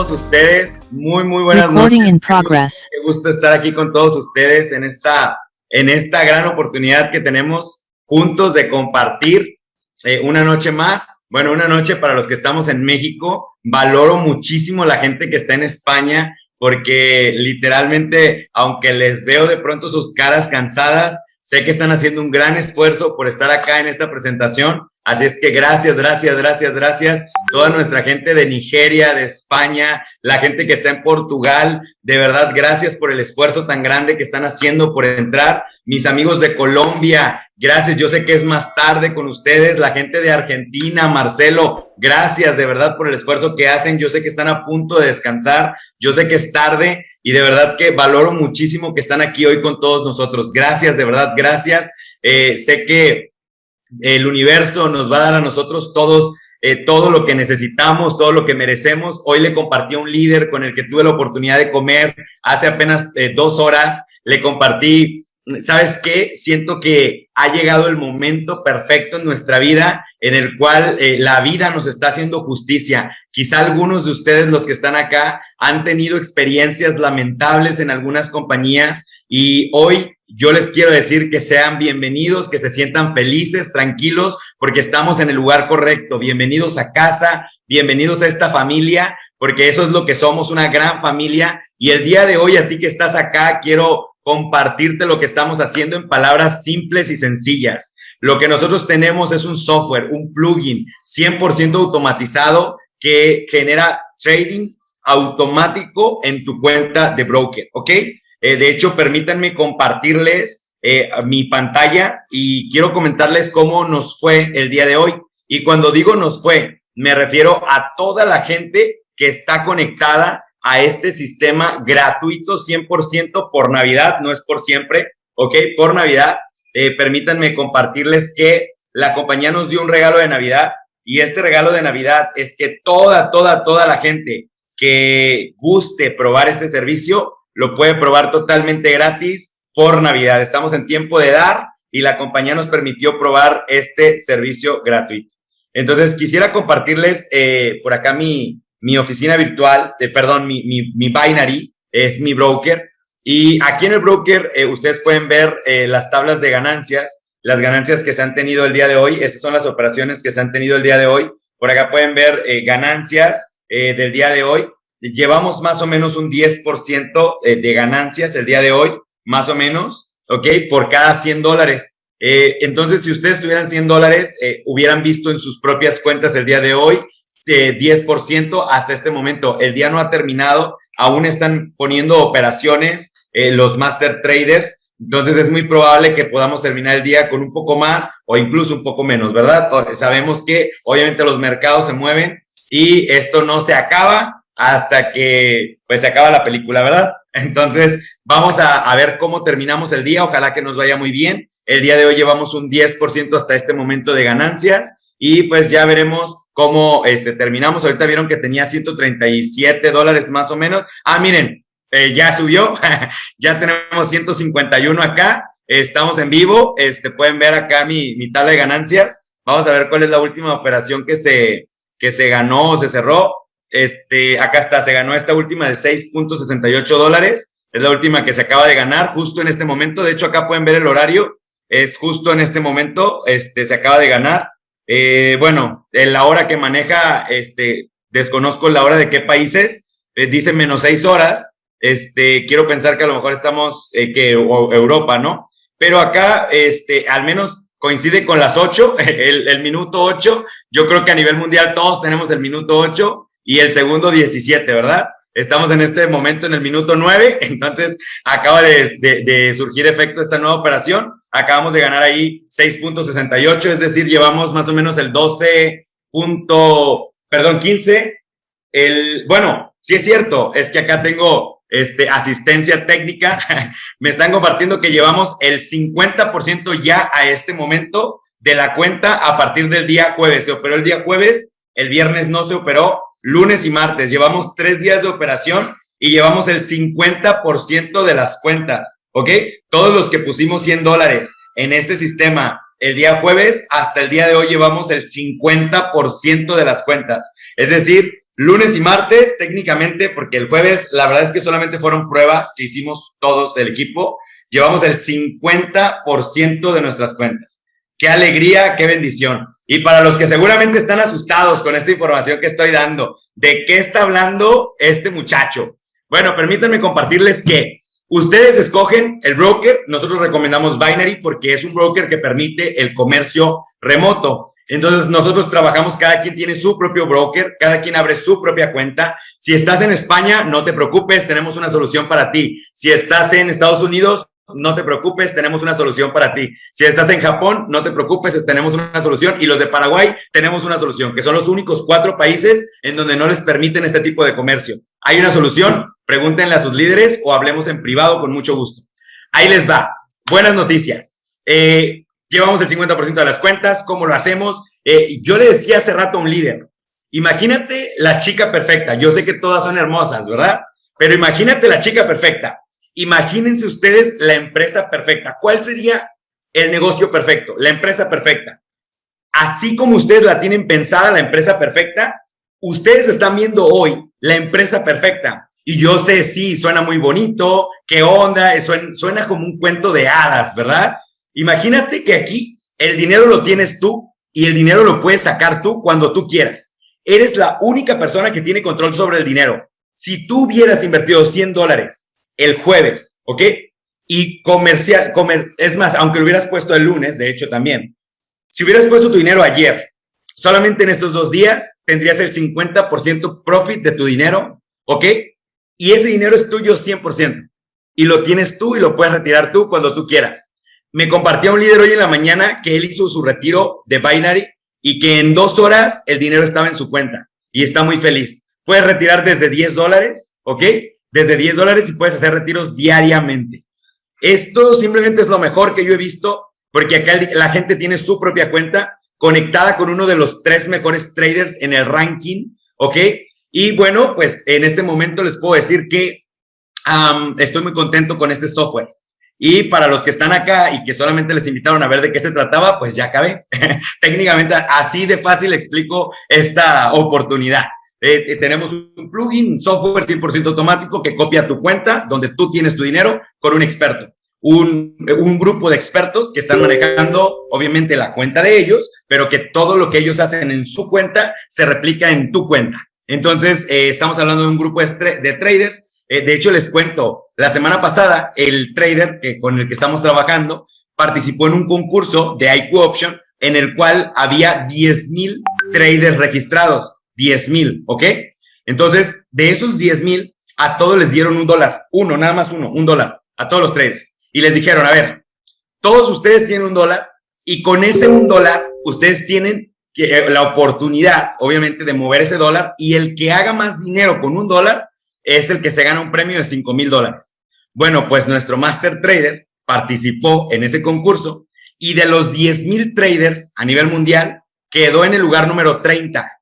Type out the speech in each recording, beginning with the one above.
Todos ustedes? Muy, muy buenas noches. In progress. Qué gusto estar aquí con todos ustedes en esta, en esta gran oportunidad que tenemos juntos de compartir eh, una noche más. Bueno, una noche para los que estamos en México. Valoro muchísimo la gente que está en España porque literalmente, aunque les veo de pronto sus caras cansadas, sé que están haciendo un gran esfuerzo por estar acá en esta presentación Así es que gracias, gracias, gracias, gracias. Toda nuestra gente de Nigeria, de España, la gente que está en Portugal, de verdad, gracias por el esfuerzo tan grande que están haciendo por entrar. Mis amigos de Colombia, gracias. Yo sé que es más tarde con ustedes. La gente de Argentina, Marcelo, gracias de verdad por el esfuerzo que hacen. Yo sé que están a punto de descansar. Yo sé que es tarde y de verdad que valoro muchísimo que están aquí hoy con todos nosotros. Gracias, de verdad, gracias. Eh, sé que el universo nos va a dar a nosotros todos eh, todo lo que necesitamos, todo lo que merecemos. Hoy le compartí a un líder con el que tuve la oportunidad de comer hace apenas eh, dos horas. Le compartí, ¿sabes qué? Siento que ha llegado el momento perfecto en nuestra vida en el cual eh, la vida nos está haciendo justicia. Quizá algunos de ustedes, los que están acá, han tenido experiencias lamentables en algunas compañías y hoy yo les quiero decir que sean bienvenidos, que se sientan felices, tranquilos, porque estamos en el lugar correcto. Bienvenidos a casa, bienvenidos a esta familia, porque eso es lo que somos, una gran familia. Y el día de hoy, a ti que estás acá, quiero compartirte lo que estamos haciendo en palabras simples y sencillas. Lo que nosotros tenemos es un software, un plugin 100% automatizado que genera trading automático en tu cuenta de broker, ¿ok? Eh, de hecho, permítanme compartirles eh, mi pantalla y quiero comentarles cómo nos fue el día de hoy. Y cuando digo nos fue, me refiero a toda la gente que está conectada a este sistema gratuito 100% por Navidad, no es por siempre, ¿ok? Por Navidad. Eh, permítanme compartirles que la compañía nos dio un regalo de Navidad y este regalo de Navidad es que toda, toda, toda la gente que guste probar este servicio lo puede probar totalmente gratis por Navidad. Estamos en tiempo de dar y la compañía nos permitió probar este servicio gratuito. Entonces, quisiera compartirles eh, por acá mi, mi oficina virtual, eh, perdón, mi, mi, mi, binary, es mi broker. Y aquí en el broker eh, ustedes pueden ver las tablas de ganancias, las ganancias que se han tenido el día de hoy. Esas son las operaciones que se han tenido el día de hoy. Por acá pueden ver ganancias del día de hoy llevamos más o menos un 10% eh, de ganancias el día de hoy, más o menos, ¿ok? Por cada 100 dólares. Eh, entonces, si ustedes tuvieran 100 dólares, eh, hubieran visto en sus propias cuentas el día de hoy 10% hasta este momento. El día no ha terminado, aún están poniendo operaciones los master traders. Entonces es muy probable que podamos terminar el día con un poco más o incluso un poco menos, ¿verdad? Sabemos que obviamente los mercados se mueven y esto no se acaba, hasta que pues se acaba la película, ¿verdad? Entonces, vamos a, ver cómo terminamos el día. Ojalá que nos vaya muy bien. El día de hoy llevamos un 10% hasta este momento de ganancias y pues ya veremos cómo este, terminamos. Ahorita vieron que tenía 137 dólares más o menos. Ah, miren, eh, ya subió. ya tenemos 151 acá. Estamos en vivo. Este, pueden ver acá mi, mi tabla de ganancias. Vamos a ver cuál es la última operación que se, que se ganó o se cerró. Este, acá está, se ganó esta última de 6.68 dólares. Es la última que se acaba de ganar justo en este momento. De hecho, acá pueden ver el horario. Es justo en este momento, este, se acaba de ganar. Eh, bueno, en la hora que maneja, este, desconozco la hora de qué países. Eh, dice menos seis horas. Este, quiero pensar que a lo mejor estamos, eh, que Europa, ¿no? Pero acá, este, al menos coincide con las ocho, el, minuto ocho. Yo creo que a nivel mundial todos tenemos el minuto ocho y el segundo 17, ¿verdad? Estamos en este momento en el minuto 9, entonces acaba de, surgir efecto esta nueva operación. Acabamos de ganar ahí 6.68, es decir, llevamos más o menos el 12 perdón, 15. El, bueno, sí es cierto, es que acá tengo este, asistencia técnica. Me están compartiendo que llevamos el 50% ya a este momento de la cuenta a partir del día jueves. Se operó el día jueves, el viernes no se operó, lunes y martes. Llevamos tres días de operación y llevamos el 50% de las cuentas, ¿ok? Todos los que pusimos 100 dólares en este sistema el día jueves, hasta el día de hoy llevamos el 50% de las cuentas. Es decir, lunes y martes técnicamente, porque el jueves la verdad es que solamente fueron pruebas que hicimos todos el equipo, llevamos el 50% de nuestras cuentas. Qué alegría, qué bendición. Y para los que seguramente están asustados con esta información que estoy dando, ¿de qué está hablando este muchacho? Bueno, permítanme compartirles que ustedes escogen el broker, nosotros recomendamos Binary porque es un broker que permite el comercio remoto. Entonces nosotros trabajamos, cada quien tiene su propio broker, cada quien abre su propia cuenta. Si estás en España, no te preocupes, tenemos una solución para ti. Si estás en Estados Unidos, no te preocupes, tenemos una solución para ti. Si estás en Japón, no te preocupes, tenemos una solución. Y los de Paraguay, tenemos una solución, que son los únicos cuatro países en donde no les permiten este tipo de comercio. ¿Hay una solución? Pregúntenle a sus líderes o hablemos en privado con mucho gusto. Ahí les va. Buenas noticias. Eh, llevamos el 50% de las cuentas. ¿Cómo lo hacemos? Eh, yo le decía hace rato a un líder, imagínate la chica perfecta. Yo sé que todas son hermosas, ¿verdad? Pero imagínate la chica perfecta Imagínense ustedes la empresa perfecta. ¿Cuál sería el negocio perfecto? La empresa perfecta. Así como ustedes la tienen pensada, la empresa perfecta, ustedes están viendo hoy la empresa perfecta. Y yo sé, sí, suena muy bonito, qué onda, suena, suena como un cuento de hadas, ¿verdad? Imagínate que aquí el dinero lo tienes tú y el dinero lo puedes sacar tú cuando tú quieras. Eres la única persona que tiene control sobre el dinero. Si tú hubieras invertido 100 dólares el jueves, ¿ok? Y comercial, comer, es más, aunque lo hubieras puesto el lunes, de hecho también, si hubieras puesto tu dinero ayer, solamente en estos dos días tendrías el 50% profit de tu dinero, ¿ok? Y ese dinero es tuyo 100%. Y lo tienes tú y lo puedes retirar tú cuando tú quieras. Me compartía un líder hoy en la mañana que él hizo su retiro de Binary y que en dos horas el dinero estaba en su cuenta y está muy feliz. Puedes retirar desde 10 dólares, ¿ok? Desde 10 dólares y puedes hacer retiros diariamente. Esto simplemente es lo mejor que yo he visto porque acá la gente tiene su propia cuenta conectada con uno de los tres mejores traders en el ranking, ¿ok? Y bueno, pues en este momento les puedo decir que estoy muy contento con este software. Y para los que están acá y que solamente les invitaron a ver de qué se trataba, pues ya acabé. Técnicamente así de fácil explico esta oportunidad. Eh, eh, tenemos un plugin, software 100% automático que copia tu cuenta donde tú tienes tu dinero con un experto. Un, un, grupo de expertos que están manejando, obviamente, la cuenta de ellos, pero que todo lo que ellos hacen en su cuenta se replica en tu cuenta. Entonces, eh, estamos hablando de un grupo de, traders. de hecho, les cuento, la semana pasada, el trader que, con el que estamos trabajando participó en un concurso de IQ Option en el cual había 10 mil traders registrados. 10 mil, ¿ok? Entonces, de esos 10 mil, a todos les dieron un dólar, uno, nada más uno, un dólar, a todos los traders. Y les dijeron, a ver, todos ustedes tienen un dólar y con ese un dólar, ustedes tienen eh, la oportunidad, obviamente, de mover ese dólar y el que haga más dinero con un dólar es el que se gana un premio de 5 mil dólares. Bueno, pues nuestro Master Trader participó en ese concurso y de los 10 mil traders a nivel mundial quedó en el lugar número 30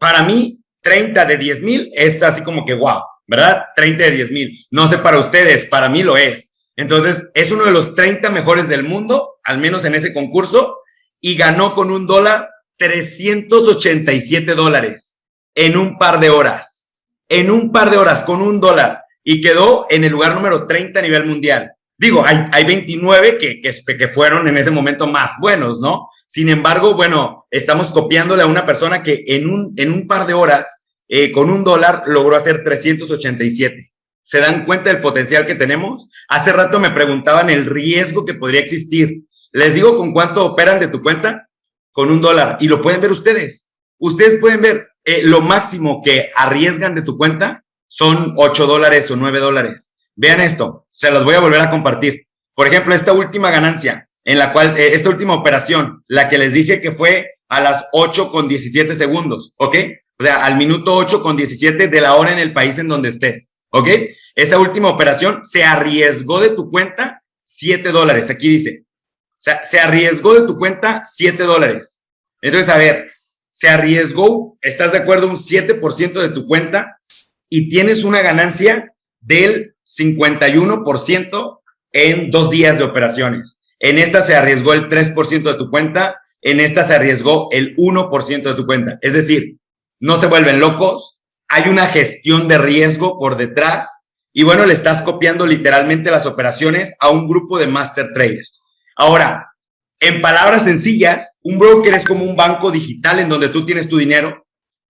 para mí, 30 de 10 mil es así como que wow, ¿verdad? 30 de 10 mil. No sé para ustedes, para mí lo es. Entonces, es uno de los 30 mejores del mundo, al menos en ese concurso, y ganó con un dólar 387 dólares en un par de horas. En un par de horas, con un dólar. Y quedó en el lugar número 30 a nivel mundial. Digo, hay, hay 29 que, que, que fueron en ese momento más buenos, ¿no? Sin embargo, bueno, estamos copiándole a una persona que en un, en un par de horas, eh, con un dólar, logró hacer 387. ¿Se dan cuenta del potencial que tenemos? Hace rato me preguntaban el riesgo que podría existir. Les digo con cuánto operan de tu cuenta. Con un dólar. Y lo pueden ver ustedes. Ustedes pueden ver eh, lo máximo que arriesgan de tu cuenta son 8 dólares o 9 dólares. Vean esto, se los voy a volver a compartir. Por ejemplo, esta última ganancia, en la cual, eh, esta última operación, la que les dije que fue a las 8 con 17 segundos, ¿ok? O sea, al minuto 8 con 17 de la hora en el país en donde estés, ¿ok? Esa última operación se arriesgó de tu cuenta 7 dólares, aquí dice. O sea, se arriesgó de tu cuenta 7 dólares. Entonces, a ver, se arriesgó, ¿estás de acuerdo? Un 7% de tu cuenta y tienes una ganancia del 51% en dos días de operaciones. En esta se arriesgó el 3% de tu cuenta, en esta se arriesgó el 1% de tu cuenta. Es decir, no se vuelven locos, hay una gestión de riesgo por detrás y bueno, le estás copiando literalmente las operaciones a un grupo de master traders. Ahora, en palabras sencillas, un broker es como un banco digital en donde tú tienes tu dinero.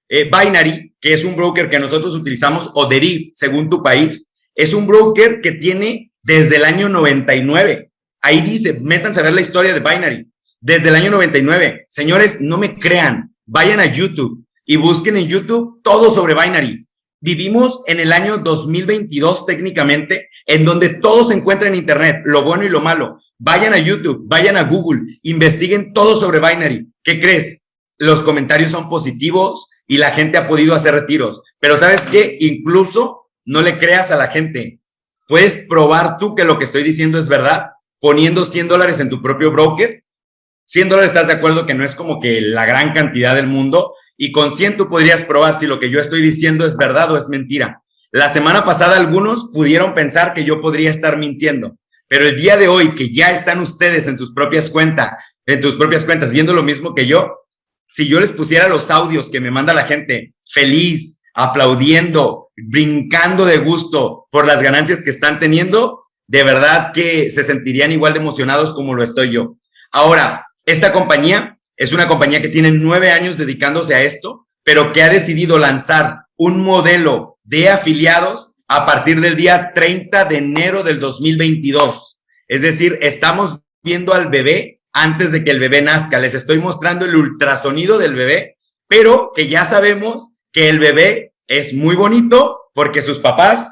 Eh, Binary, que es un broker que nosotros utilizamos, o Deriv, según tu país, es un broker que tiene desde el año 99. Ahí dice, métanse a ver la historia de Binary. Desde el año 99. Señores, no me crean. Vayan a YouTube y busquen en YouTube todo sobre Binary. Vivimos en el año 2022 técnicamente, en donde todo se encuentra en Internet, lo bueno y lo malo. Vayan a YouTube, vayan a Google, investiguen todo sobre Binary. ¿Qué crees? Los comentarios son positivos y la gente ha podido hacer retiros. Pero ¿sabes qué? Incluso no le creas a la gente. Puedes probar tú que lo que estoy diciendo es verdad poniendo 100 dólares en tu propio broker. 100 dólares estás de acuerdo que no es como que la gran cantidad del mundo y con 100 tú podrías probar si lo que yo estoy diciendo es verdad o es mentira. La semana pasada algunos pudieron pensar que yo podría estar mintiendo, pero el día de hoy que ya están ustedes en sus propias cuentas, en tus propias cuentas viendo lo mismo que yo, si yo les pusiera los audios que me manda la gente feliz, aplaudiendo, brincando de gusto por las ganancias que están teniendo, de verdad que se sentirían igual de emocionados como lo estoy yo. Ahora, esta compañía es una compañía que tiene nueve años dedicándose a esto, pero que ha decidido lanzar un modelo de afiliados a partir del día 30 de enero del 2022. Es decir, estamos viendo al bebé antes de que el bebé nazca. Les estoy mostrando el ultrasonido del bebé, pero que ya sabemos que el bebé es muy bonito porque sus papás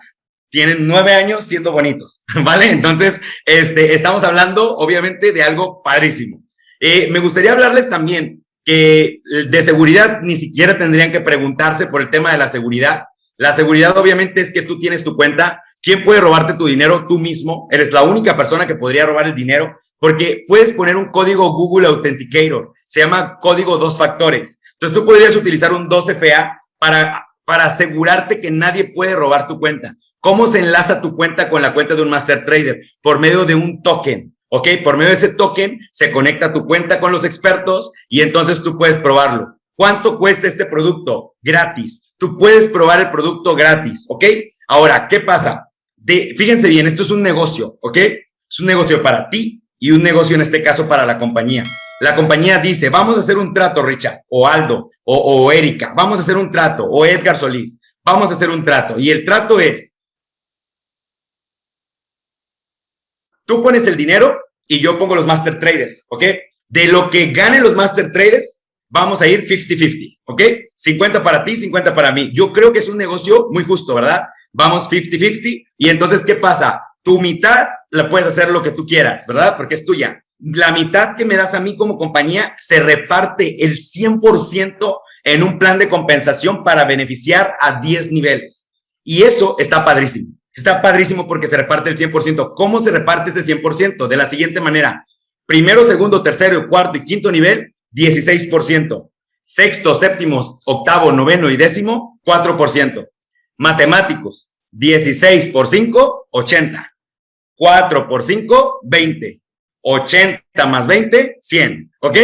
tienen nueve años siendo bonitos, ¿vale? Entonces, este, estamos hablando obviamente de algo padrísimo. Eh, me gustaría hablarles también que eh, de seguridad ni siquiera tendrían que preguntarse por el tema de la seguridad. La seguridad obviamente es que tú tienes tu cuenta. ¿Quién puede robarte tu dinero? Tú mismo. Eres la única persona que podría robar el dinero porque puedes poner un código Google Authenticator. Se llama código dos factores. Entonces tú podrías utilizar un 2FA para, para asegurarte que nadie puede robar tu cuenta. ¿Cómo se enlaza tu cuenta con la cuenta de un master trader? Por medio de un token. ¿ok? Por medio de ese token se conecta tu cuenta con los expertos y entonces tú puedes probarlo. ¿Cuánto cuesta este producto? Gratis. Tú puedes probar el producto gratis, ¿ok? Ahora, ¿qué pasa? De, fíjense bien, esto es un negocio, ¿ok? Es un negocio para ti y un negocio en este caso para la compañía. La compañía dice, vamos a hacer un trato, Richard, o Aldo, o, o Erika, vamos a hacer un trato, o Edgar Solís, vamos a hacer un trato. Y el trato es, Tú pones el dinero y yo pongo los master traders, ¿ok? De lo que ganen los master traders, vamos a ir 50-50, ¿ok? 50 para ti, 50 para mí. Yo creo que es un negocio muy justo, ¿verdad? Vamos 50-50 y entonces, ¿qué pasa? Tu mitad la puedes hacer lo que tú quieras, ¿verdad? Porque es tuya. La mitad que me das a mí como compañía se reparte el 100% en un plan de compensación para beneficiar a 10 niveles. Y eso está padrísimo. Está padrísimo porque se reparte el 100%. ¿Cómo se reparte ese 100%? De la siguiente manera. Primero, segundo, tercero, cuarto y quinto nivel, 16%. Sexto, séptimo, octavo, noveno y décimo, 4%. Matemáticos, 16 por 5, 80. 4 por 5, 20. 80 más 20, 100. ¿Ok?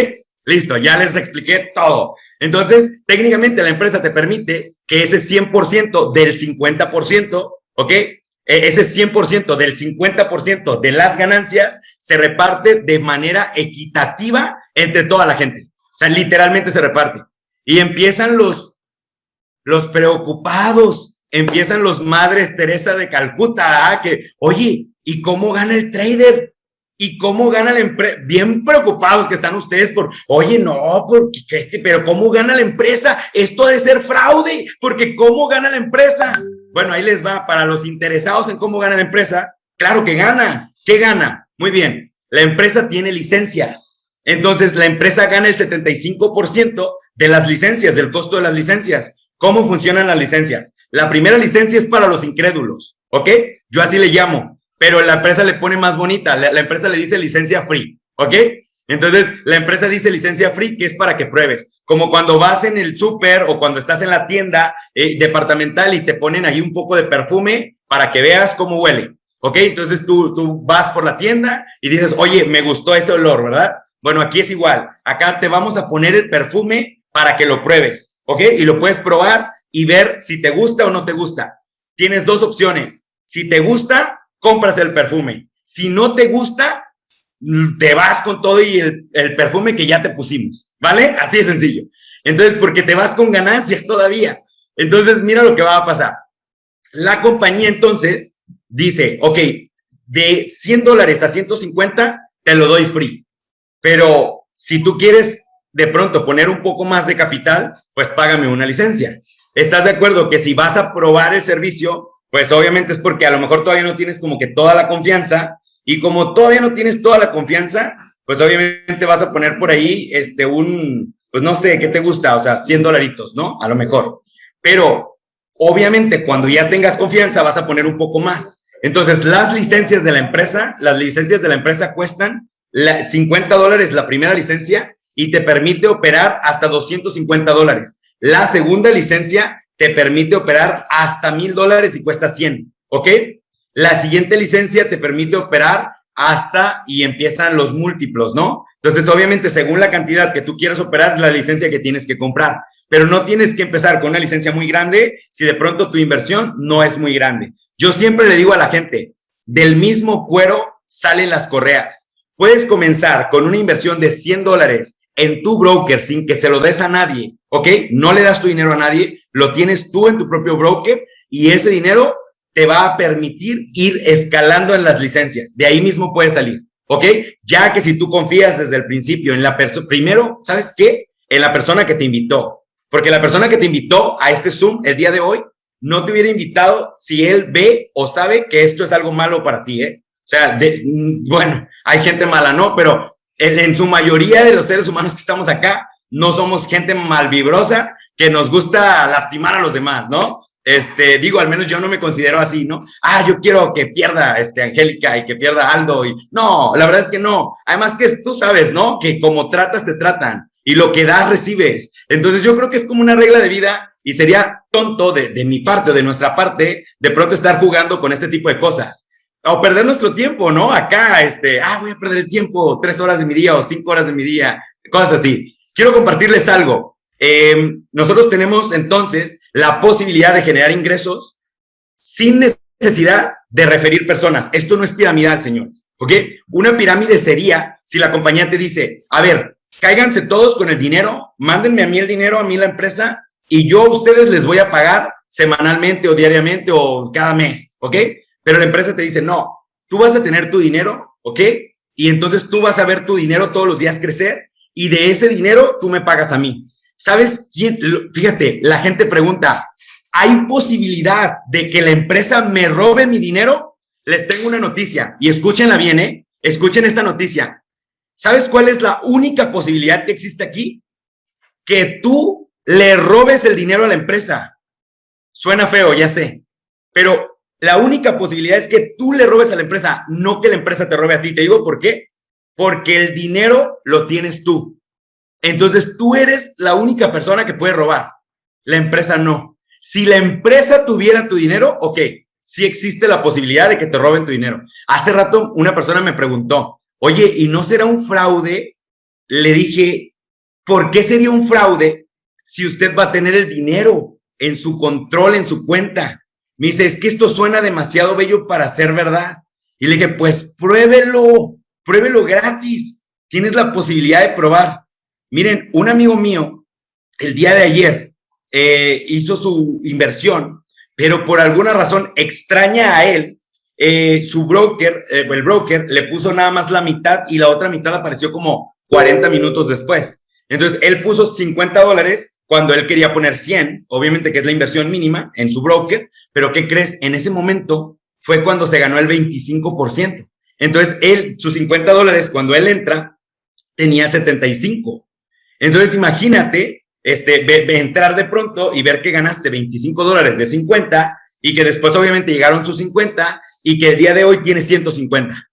Listo, ya les expliqué todo. Entonces, técnicamente la empresa te permite que ese 100% del 50%, ¿ok? E-, ese 100% del 50% de las ganancias se reparte de manera equitativa entre toda la gente. O sea, literalmente se reparte. Y empiezan los, los preocupados, empiezan los madres Teresa de Calcuta, ¿ah? que, oye, ¿y cómo gana el trader? ¿Y cómo gana la empresa? Bien preocupados que están ustedes por, oye, no, porque, pero ¿cómo gana la empresa? Esto ha de ser fraude, porque ¿cómo gana la empresa? Bueno, ahí les va, para los interesados en cómo gana la empresa, claro que gana. ¿Qué gana? Muy bien, la empresa tiene licencias. Entonces, la empresa gana el 75% de las licencias, del costo de las licencias. ¿Cómo funcionan las licencias? La primera licencia es para los incrédulos, ¿ok? Yo así le llamo pero la empresa le pone más bonita, la, empresa le dice licencia free, ¿ok? Entonces, la empresa dice licencia free, que es para que pruebes. Como cuando vas en el súper o cuando estás en la tienda eh, departamental y te ponen ahí un poco de perfume para que veas cómo huele. ¿Ok? Entonces tú, tú vas por la tienda y dices, oye, me gustó ese olor, ¿verdad? Bueno, aquí es igual. Acá te vamos a poner el perfume para que lo pruebes. ¿Ok? Y lo puedes probar y ver si te gusta o no te gusta. Tienes dos opciones. Si te gusta, compras el perfume. Si no te gusta, te vas con todo y el, perfume que ya te pusimos, ¿vale? Así de sencillo. Entonces, porque te vas con ganancias todavía. Entonces, mira lo que va a pasar. La compañía entonces dice, ok, de 100 dólares a 150, te lo doy free. Pero si tú quieres de pronto poner un poco más de capital, pues págame una licencia. ¿Estás de acuerdo que si vas a probar el servicio, pues obviamente es porque a lo mejor todavía no tienes como que toda la confianza y como todavía no tienes toda la confianza, pues obviamente vas a poner por ahí este un, pues no sé, ¿qué te gusta? O sea, 100 dolaritos, ¿no? A lo mejor. Pero obviamente cuando ya tengas confianza vas a poner un poco más. Entonces, las licencias de la empresa, las licencias de la empresa cuestan 50 dólares la primera licencia y te permite operar hasta 250 dólares. La segunda licencia te permite operar hasta mil dólares y cuesta 100, ¿ok? La siguiente licencia te permite operar hasta y empiezan los múltiplos, ¿no? Entonces, obviamente, según la cantidad que tú quieras operar, la licencia que tienes que comprar. Pero no tienes que empezar con una licencia muy grande si de pronto tu inversión no es muy grande. Yo siempre le digo a la gente, del mismo cuero salen las correas. Puedes comenzar con una inversión de 100 dólares en tu broker sin que se lo des a nadie, ¿ok? No le das tu dinero a nadie, lo tienes tú en tu propio broker y ese dinero te va a permitir ir escalando en las licencias. De ahí mismo puedes salir, ¿ok? Ya que si tú confías desde el principio en la persona, primero, ¿sabes qué? En la persona que te invitó. Porque la persona que te invitó a este Zoom el día de hoy no te hubiera invitado si él ve o sabe que esto es algo malo para ti, ¿eh? O sea, mm, bueno, hay gente mala, ¿no? Pero en, en, su mayoría de los seres humanos que estamos acá, no somos gente malvibrosa que nos gusta lastimar a los demás, ¿no? Este, digo, al menos yo no me considero así, ¿no? Ah, yo quiero que pierda este Angélica y que pierda Aldo y no, la verdad es que no. Además que tú sabes, ¿no? Que como tratas te tratan y lo que das recibes. Entonces yo creo que es como una regla de vida y sería tonto de, de mi parte o de nuestra parte de pronto estar jugando con este tipo de cosas o perder nuestro tiempo, ¿no? Acá, este, ah, voy a perder el tiempo tres horas de mi día o cinco horas de mi día, cosas así. Quiero compartirles algo. Em, nosotros tenemos entonces la posibilidad de generar ingresos sin necesidad de referir personas. Esto no es piramidal, señores. ¿Ok? Una pirámide sería si la compañía te dice, a ver, cáiganse todos con el dinero, mándenme a mí el dinero, a mí la empresa, y yo a ustedes les voy a pagar semanalmente o diariamente o cada mes. ¿Ok? Pero la empresa te dice, no, tú vas a tener tu dinero, ¿ok? Y entonces tú vas a ver tu dinero todos los días crecer y de ese dinero tú me pagas a mí. ¿Sabes quién? Fíjate, la gente pregunta, ¿hay posibilidad de que la empresa me robe mi dinero? Les tengo una noticia y escúchenla bien, ¿eh? Escuchen esta noticia. ¿Sabes cuál es la única posibilidad que existe aquí? Que tú le robes el dinero a la empresa. Suena feo, ya sé, pero la única posibilidad es que tú le robes a la empresa, no que la empresa te robe a ti. Te digo por qué. Porque el dinero lo tienes tú. Entonces tú eres la única persona que puede robar. La empresa no. Si la empresa tuviera tu dinero, ok, sí existe la posibilidad de que te roben tu dinero. Hace rato una persona me preguntó, oye, ¿y no será un fraude? Le dije, ¿por qué sería un fraude si usted va a tener el dinero en su control, en su cuenta? Me dice, es que esto suena demasiado bello para ser verdad. Y le dije, pues pruébelo, pruébelo gratis. Tienes la posibilidad de probar. Miren, un amigo mío, el día de ayer, eh, hizo su inversión, pero por alguna razón extraña a él, eh, su broker, eh, el broker, le puso nada más la mitad y la otra mitad apareció como 40 minutos después. Entonces, él puso 50 dólares cuando él quería poner 100, obviamente que es la inversión mínima en su broker, pero ¿qué crees? En ese momento fue cuando se ganó el 25%. Entonces, él, sus 50 dólares, cuando él entra, tenía 75. Entonces, imagínate este, entrar de pronto y ver que ganaste 25 dólares de 50 y que después obviamente llegaron sus 50 y que el día de hoy tiene 150.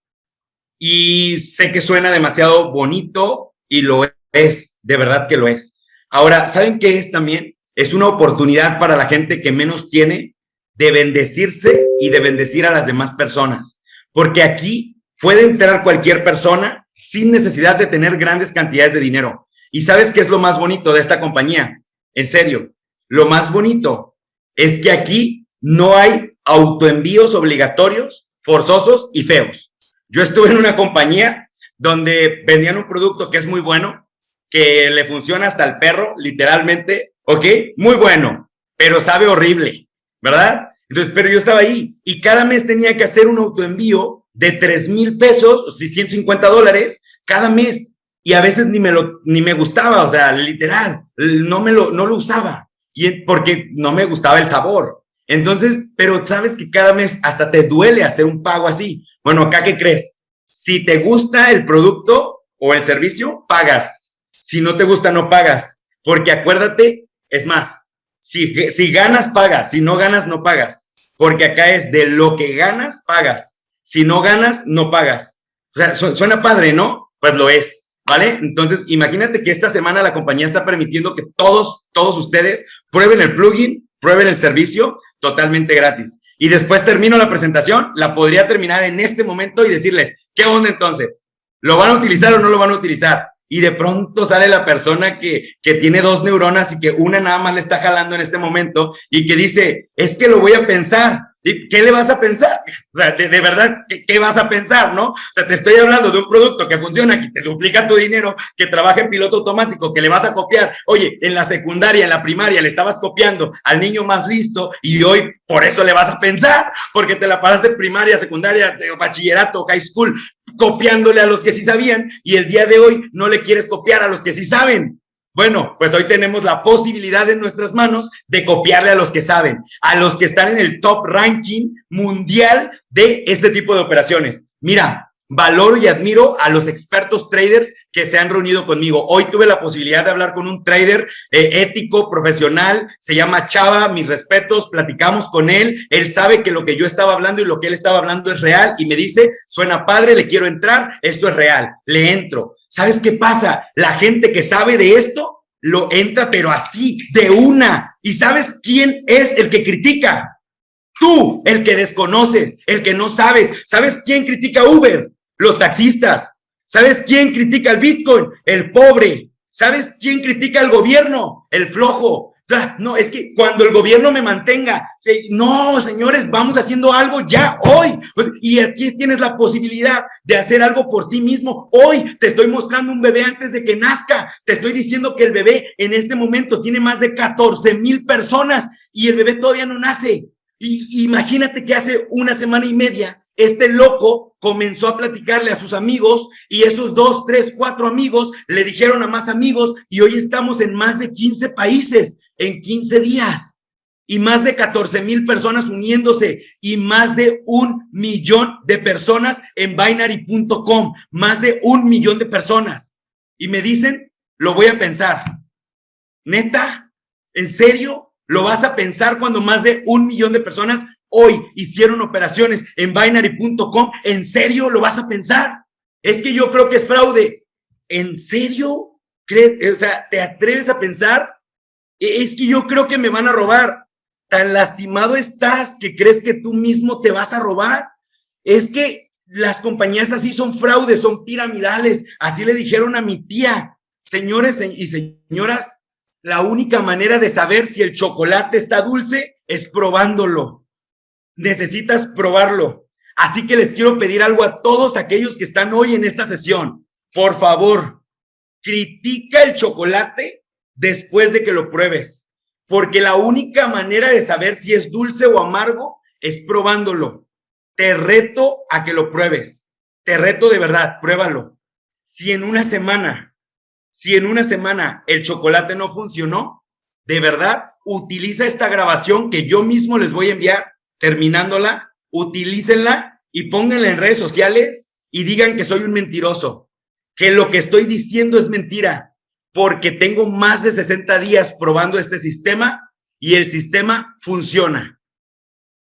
Y sé que suena demasiado bonito y lo es, de verdad que lo es. Ahora, ¿saben qué es también? Es una oportunidad para la gente que menos tiene de bendecirse y de bendecir a las demás personas. Porque aquí puede entrar cualquier persona sin necesidad de tener grandes cantidades de dinero. ¿Y sabes qué es lo más bonito de esta compañía? En serio, lo más bonito es que aquí no hay autoenvíos obligatorios, forzosos y feos. Yo estuve en una compañía donde vendían un producto que es muy bueno, que le funciona hasta el perro, literalmente, ¿ok? Muy bueno, pero sabe horrible, ¿verdad? Entonces, pero yo estaba ahí y cada mes tenía que hacer un autoenvío de 3 mil pesos, o 150 dólares cada mes. Y a veces ni me, lo, ni me gustaba, o sea, literal, no, me lo, no lo usaba. Y porque no me gustaba el sabor. Entonces, pero sabes que cada mes hasta te duele hacer un pago así. Bueno, acá, ¿qué crees? Si te gusta el producto o el servicio, pagas. Si no te gusta, no pagas. Porque acuérdate, es más, si, si ganas, pagas. Si no ganas, no pagas. Porque acá es de lo que ganas, pagas. Si no ganas, no pagas. O sea, suena padre, ¿no? Pues lo es. ¿Vale? Entonces, imagínate que esta semana la compañía está permitiendo que todos, todos ustedes prueben el plugin, prueben el servicio totalmente gratis. Y después termino la presentación, la podría terminar en este momento y decirles, ¿qué onda entonces? ¿Lo van a utilizar o no lo van a utilizar? Y de pronto sale la persona que, que tiene dos neuronas y que una nada más le está jalando en este momento y que dice, es que lo voy a pensar. ¿Qué le vas a pensar? O sea, de, verdad, ¿qué, vas a pensar, no? O sea, te estoy hablando de un producto que funciona, que te duplica tu dinero, que trabaja en piloto automático, que le vas a copiar. Oye, en la secundaria, en la primaria, le estabas copiando al niño más listo y hoy por eso le vas a pensar, porque te la pasaste en primaria, secundaria, bachillerato, high school, copiándole a los que sí sabían y el día de hoy no le quieres copiar a los que sí saben. Bueno, pues hoy tenemos la posibilidad en nuestras manos de copiarle a los que saben, a los que están en el top ranking mundial de este tipo de operaciones. Mira, valoro y admiro a los expertos traders que se han reunido conmigo. Hoy tuve la posibilidad de hablar con un trader eh, ético, profesional, se llama Chava, mis respetos, platicamos con él, él sabe que lo que yo estaba hablando y lo que él estaba hablando es real y me dice, suena padre, le quiero entrar, esto es real, le entro. ¿Sabes qué pasa? La gente que sabe de esto lo entra, pero así, de una. ¿Y sabes quién es el que critica? Tú, el que desconoces, el que no sabes. ¿Sabes quién critica Uber? Los taxistas. ¿Sabes quién critica el Bitcoin? El pobre. ¿Sabes quién critica al gobierno? El flojo. No, es que cuando el gobierno me mantenga, no, señores, vamos haciendo algo ya hoy. Y aquí tienes la posibilidad de hacer algo por ti mismo. Hoy te estoy mostrando un bebé antes de que nazca. Te estoy diciendo que el bebé en este momento tiene más de 14 mil personas y el bebé todavía no nace. Y imagínate que hace una semana y media este loco comenzó a platicarle a sus amigos y esos dos, tres, cuatro amigos le dijeron a más amigos y hoy estamos en más de 15 países en 15 días y más de 14 mil personas uniéndose y más de un millón de personas en binary.com, más de un millón de personas. Y me dicen, lo voy a pensar. ¿Neta? ¿En serio? ¿Lo vas a pensar cuando más de un millón de personas hoy hicieron operaciones en binary.com, ¿en serio lo vas a pensar? Es que yo creo que es fraude. ¿En serio? O sea, ¿te atreves a pensar? E, es que yo creo que me van a robar. Tan lastimado estás que crees que tú mismo te vas a robar. Es que las compañías así son fraudes, son piramidales. Así le dijeron a mi tía. Señores y señoras, la única manera de saber si el chocolate está dulce es probándolo necesitas probarlo. Así que les quiero pedir algo a todos aquellos que están hoy en esta sesión. Por favor, critica el chocolate después de que lo pruebes, porque la única manera de saber si es dulce o amargo es probándolo. te reto a que lo pruebes. Te reto de verdad, pruébalo. Si en una semana, si en una semana el chocolate no funcionó, de verdad, utiliza esta grabación que yo mismo les voy a enviar, terminándola, utilícenla y pónganla en redes sociales y digan que soy un mentiroso, que lo que estoy diciendo es mentira, porque tengo más de 60 días probando este sistema y el sistema funciona.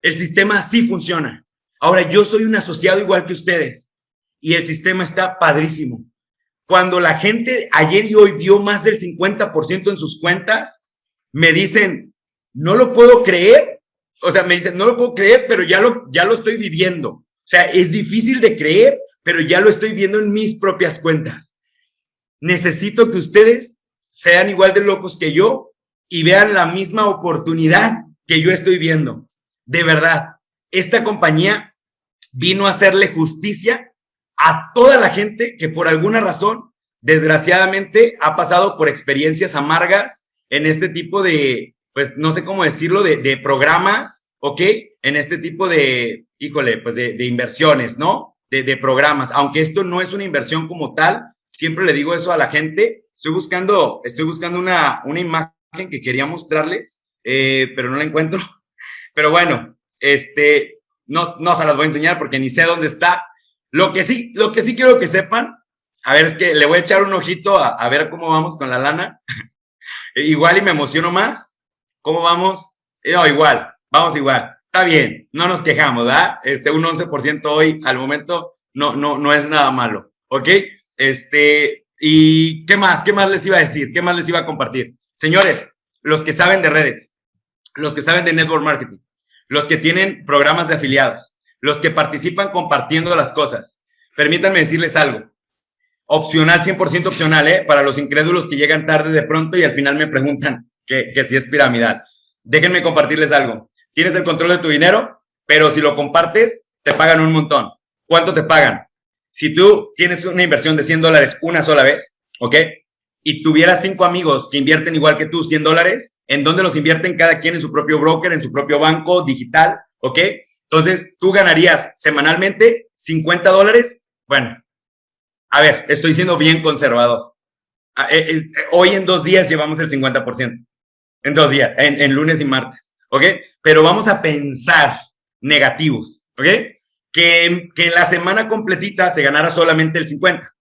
El sistema sí funciona. Ahora, yo soy un asociado igual que ustedes y el sistema está padrísimo. Cuando la gente ayer y hoy vio más del 50% en sus cuentas, me dicen, no lo puedo creer. O sea, me dicen, no lo puedo creer, pero ya lo, ya lo estoy viviendo. O sea, es difícil de creer, pero ya lo estoy viendo en mis propias cuentas. Necesito que ustedes sean igual de locos que yo y vean la misma oportunidad que yo estoy viendo. De verdad, esta compañía vino a hacerle justicia a toda la gente que por alguna razón, desgraciadamente, ha pasado por experiencias amargas en este tipo de, pues no sé cómo decirlo, de, programas, ¿ok? En este tipo de, híjole, pues de, inversiones, ¿no? De, de programas. Aunque esto no es una inversión como tal, siempre le digo eso a la gente. Estoy buscando, estoy buscando una, una imagen que quería mostrarles, eh, pero no la encuentro. Pero bueno, este, no, no se las voy a enseñar porque ni sé dónde está. Lo que sí, lo que sí quiero que sepan, a ver, es que le voy a echar un ojito a, a ver cómo vamos con la lana. igual y me emociono más. ¿Cómo vamos? No, igual, vamos igual. Está bien, no nos quejamos, ¿verdad? Este, un 11% hoy al momento no, no, no es nada malo, ¿ok? Este, ¿y qué más? ¿Qué más les iba a decir? ¿Qué más les iba a compartir? Señores, los que saben de redes, los que saben de network marketing, los que tienen programas de afiliados, los que participan compartiendo las cosas, permítanme decirles algo. Opcional, 100% opcional, ¿eh? Para los incrédulos que llegan tarde de pronto y al final me preguntan que, que si es piramidal. Déjenme compartirles algo. Tienes el control de tu dinero, pero si lo compartes, te pagan un montón. ¿Cuánto te pagan? Si tú tienes una inversión de 100 dólares una sola vez, ¿ok? y tuvieras cinco amigos que invierten igual que tú 100 dólares, ¿en dónde los invierten cada quien en su propio broker, en su propio banco digital? ¿Ok? Entonces, tú ganarías semanalmente 50 dólares. Bueno, a ver, estoy siendo bien conservador. Ah, eh, eh, hoy en dos días llevamos el 50%. En dos días, en, en lunes y martes. ¿Ok? Pero vamos a pensar negativos. ¿Ok? Que, que en la semana completita se ganara solamente el 50.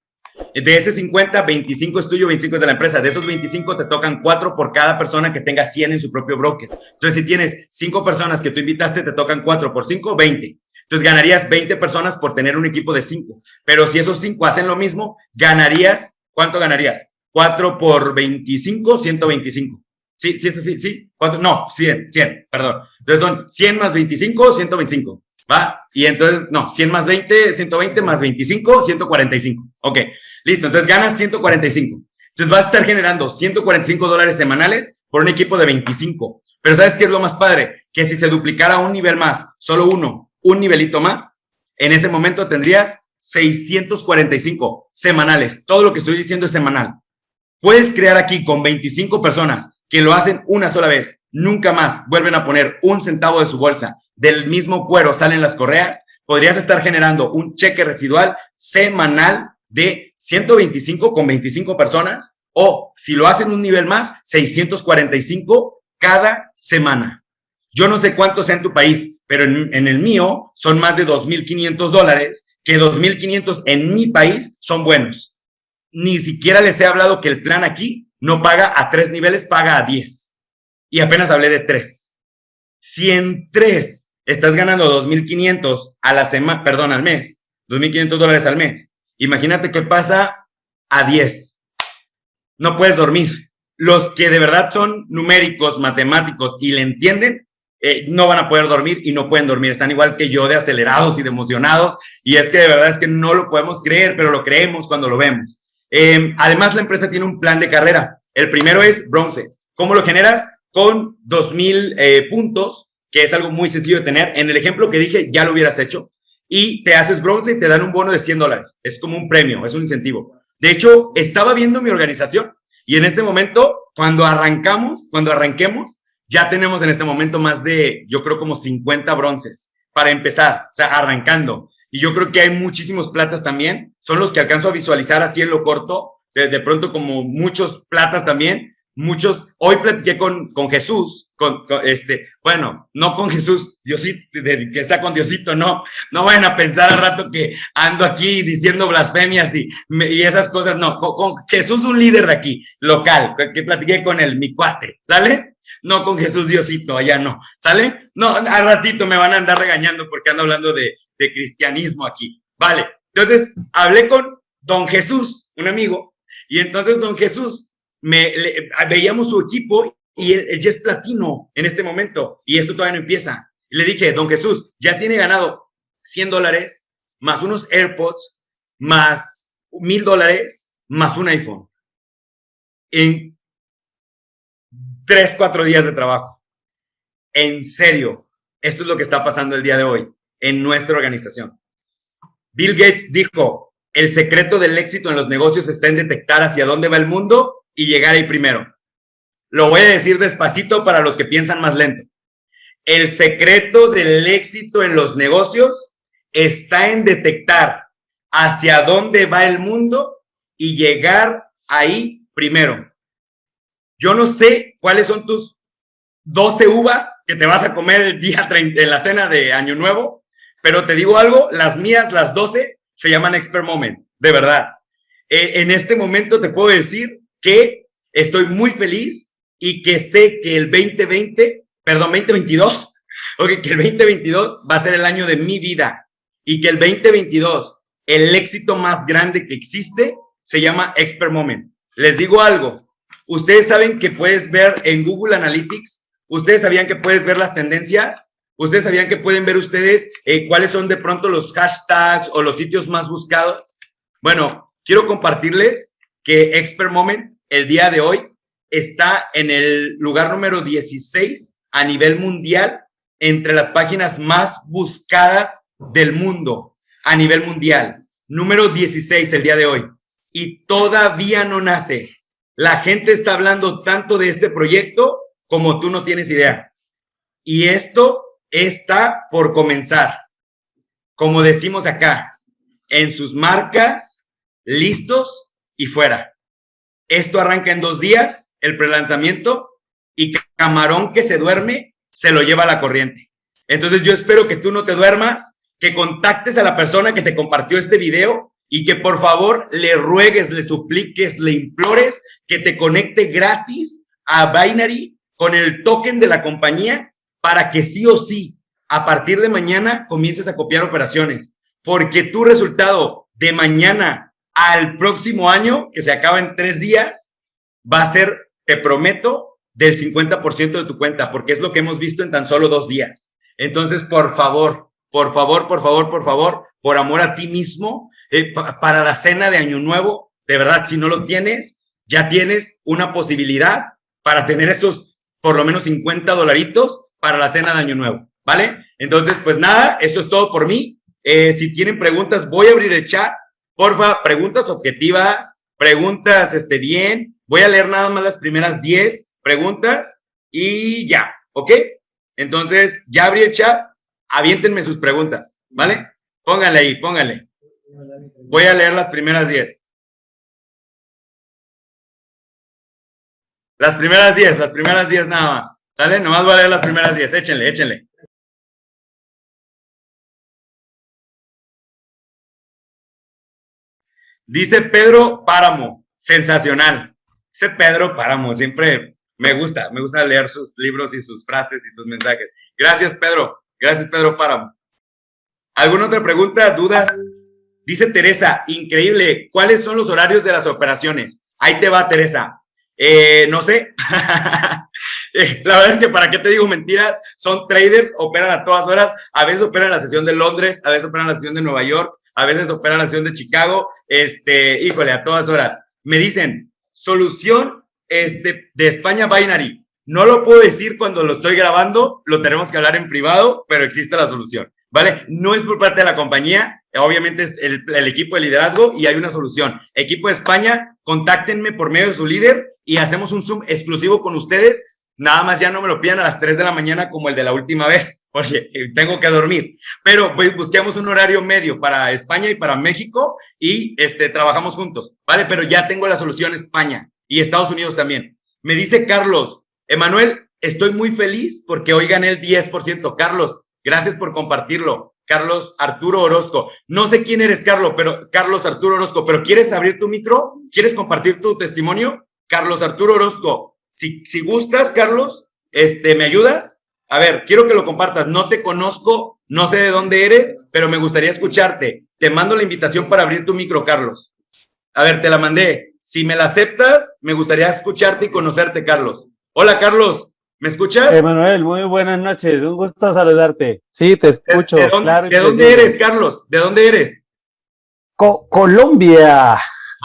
De ese 50, 25 es tuyo, 25 es de la empresa. De esos 25 te tocan 4 por cada persona que tenga 100 en su propio broker. Entonces, si tienes 5 personas que tú invitaste, te tocan 4 por 5, 20. Entonces, ganarías 20 personas por tener un equipo de 5. Pero si esos 5 hacen lo mismo, ganarías, ¿cuánto ganarías? 4 por 25, 125. Sí, sí, sí, sí, sí. No, 100, 100, perdón. Entonces son 100 más 25, 125. ¿va? Y entonces, no, 100 más 20, 120 más 25, 145. Ok, listo, entonces ganas 145. Entonces vas a estar generando 145 dólares semanales por un equipo de 25. Pero ¿sabes qué es lo más padre? Que si se duplicara un nivel más, solo uno, un nivelito más, en ese momento tendrías 645 semanales. Todo lo que estoy diciendo es semanal. Puedes crear aquí con 25 personas que lo hacen una sola vez, nunca más vuelven a poner un centavo de su bolsa, del mismo cuero salen las correas, podrías estar generando un cheque residual semanal de 125 con 25 personas o si lo hacen un nivel más, 645 cada semana. Yo no sé cuánto sea en tu país, pero en, en el mío son más de 2.500 dólares, que 2.500 en mi país son buenos. Ni siquiera les he hablado que el plan aquí no paga a tres niveles, paga a diez. Y apenas hablé de tres. Si en tres estás ganando 2.500 a la semana, perdón, al mes, 2.500 dólares al mes, imagínate qué pasa a 10. No puedes dormir. Los que de verdad son numéricos, matemáticos y le entienden, eh, no van a poder dormir y no pueden dormir. Están igual que yo de acelerados y de emocionados. Y es que de verdad es que no lo podemos creer, pero lo creemos cuando lo vemos. Em, además, la empresa tiene un plan de carrera. El primero es bronce. ¿Cómo lo generas? Con 2.000 eh, puntos, que es algo muy sencillo de tener. En el ejemplo que dije, ya lo hubieras hecho. Y te haces bronce y te dan un bono de 100 dólares. Es como un premio, es un incentivo. De hecho, estaba viendo mi organización y en este momento, cuando arrancamos, cuando arranquemos, ya tenemos en este momento más de, yo creo, como 50 bronces. para empezar, o sea, arrancando. Y yo creo que hay muchísimos platas también, son los que alcanzo a visualizar así en lo corto, de pronto como muchos platas también, muchos, hoy platiqué con, con Jesús, con, este, bueno, no con Jesús, Diosito, que está con Diosito, no, no vayan a pensar al rato que ando aquí diciendo blasfemias y, y esas cosas, no, con, Jesús un líder de aquí, local, que platiqué con él, mi cuate, ¿sale? No con Jesús Diosito, allá no, ¿sale? No, al ratito me van a andar regañando porque ando hablando de, de cristianismo aquí, ¿vale? Entonces, hablé con don Jesús, un amigo, y entonces don Jesús me, veíamos su equipo y él, ya es platino en este momento y esto todavía no empieza. Y le dije, don Jesús, ya tiene ganado 100 dólares, más unos AirPods, más mil dólares, más un iPhone. En tres, cuatro días de trabajo. En serio, esto es lo que está pasando el día de hoy en nuestra organización. Bill Gates dijo, el secreto del éxito en los negocios está en detectar hacia dónde va el mundo y llegar ahí primero. Lo voy a decir despacito para los que piensan más lento. El secreto del éxito en los negocios está en detectar hacia dónde va el mundo y llegar ahí primero. Yo no sé cuáles son tus 12 uvas que te vas a comer el día 30, en la cena de Año Nuevo, pero te digo algo, las mías, las 12, se llaman Expert Moment, de verdad. Eh, en este momento te puedo decir que estoy muy feliz y que sé que el 2020, perdón, 2022, okay, que el 2022 va a ser el año de mi vida y que el 2022, el éxito más grande que existe, se llama Expert Moment. Les digo algo, ustedes saben que puedes ver en Google Analytics, ustedes sabían que puedes ver las tendencias, ustedes sabían que pueden ver ustedes eh, cuáles son de pronto los hashtags o los sitios más buscados. Bueno, quiero compartirles que Expert Moment el día de hoy está en el lugar número 16 a nivel mundial entre las páginas más buscadas del mundo a nivel mundial. Número 16 el día de hoy. Y todavía no nace. La gente está hablando tanto de este proyecto como tú no tienes idea. Y esto está por comenzar. Como decimos acá, en sus marcas, listos y fuera. Esto arranca en dos días, el prelanzamiento, y camarón que se duerme se lo lleva a la corriente. Entonces yo espero que tú no te duermas, que contactes a la persona que te compartió este video y que por favor le ruegues, le supliques, le implores que te conecte gratis a Binary con el token de la compañía para que sí o sí, a partir de mañana comiences a copiar operaciones. Porque tu resultado de mañana al próximo año, que se acaba en tres días, va a ser, te prometo, del 50% de tu cuenta, porque es lo que hemos visto en tan solo dos días. Entonces, por favor, por favor, por favor, por favor, por amor a ti mismo, eh, para la cena de Año Nuevo, de verdad, si no lo tienes, ya tienes una posibilidad para tener esos por lo menos 50 dolaritos para la cena de Año Nuevo, ¿vale? Entonces, pues nada, esto es todo por mí. Eh, si tienen preguntas, voy a abrir el chat Porfa, preguntas objetivas, preguntas este, bien. Voy a leer nada más las primeras 10 preguntas y ya, ¿ok? Entonces, ya abrí el chat, aviéntenme sus preguntas, ¿vale? Pónganle ahí, pónganle. Voy a leer las primeras 10. Las primeras 10, las primeras 10 nada más. ¿Sale? Nomás voy a leer las primeras 10. Échenle, échenle. Dice Pedro Páramo, sensacional. Dice Pedro Páramo, siempre me gusta, me gusta leer sus libros y sus frases y sus mensajes. Gracias, Pedro. Gracias, Pedro Páramo. ¿Alguna otra pregunta, dudas? Dice Teresa, increíble. ¿Cuáles son los horarios de las operaciones? Ahí te va, Teresa. Eh, no sé. La verdad es que para qué te digo mentiras, son traders, operan a todas horas. A veces operan la sesión de Londres, a veces operan la sesión de Nueva York, a veces opera la sesión de Chicago, este, híjole, a todas horas. Me dicen, solución este, de España Binary. No lo puedo decir cuando lo estoy grabando, lo tenemos que hablar en privado, pero existe la solución, ¿vale? No es por parte de la compañía, obviamente es el, el equipo de liderazgo y hay una solución. Equipo de España, contáctenme por medio de su líder y hacemos un Zoom exclusivo con ustedes Nada más ya no me lo pidan a las 3 de la mañana como el de la última vez, porque tengo que dormir. Pero pues, busquemos un horario medio para España y para México y este, trabajamos juntos, ¿vale? Pero ya tengo la solución España y Estados Unidos también. Me dice Carlos, Emanuel, estoy muy feliz porque hoy gané el 10%. Carlos, gracias por compartirlo. Carlos Arturo Orozco. No sé quién eres, Carlos, pero Carlos Arturo Orozco, pero ¿quieres abrir tu micro? ¿Quieres compartir tu testimonio? Carlos Arturo Orozco, si, si gustas, Carlos, este, ¿me ayudas? A ver, quiero que lo compartas. No te conozco, no sé de dónde eres, pero me gustaría escucharte. Te mando la invitación para abrir tu micro, Carlos. A ver, te la mandé. Si me la aceptas, me gustaría escucharte y conocerte, Carlos. Hola, Carlos. ¿Me escuchas? Emanuel, muy buenas noches. Un gusto saludarte. Sí, te escucho. ¿De, dónde, eres, Carlos? ¿De dónde eres? Colombia.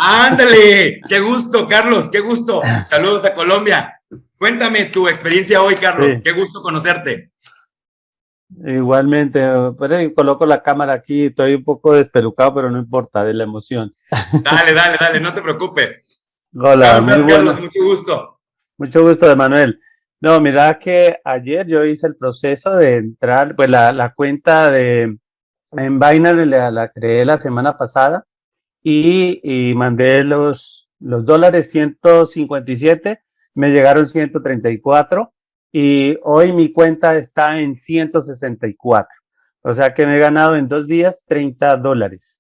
Ándale, qué gusto, Carlos, qué gusto. Saludos a Colombia. Cuéntame tu experiencia hoy, Carlos. Qué gusto conocerte. Igualmente, pero coloco la cámara aquí, estoy un poco despelucado, pero no importa, de la emoción. Dale, dale, dale, no te preocupes. Hola, muy Carlos, mucho gusto. Mucho gusto, Emanuel. No, mira que ayer yo hice el proceso de entrar, pues la, la cuenta de en Binance la, la creé la semana pasada y, mandé los, los dólares 157, me llegaron 134 y hoy mi cuenta está en 164. O sea que me he ganado en dos días 30 dólares.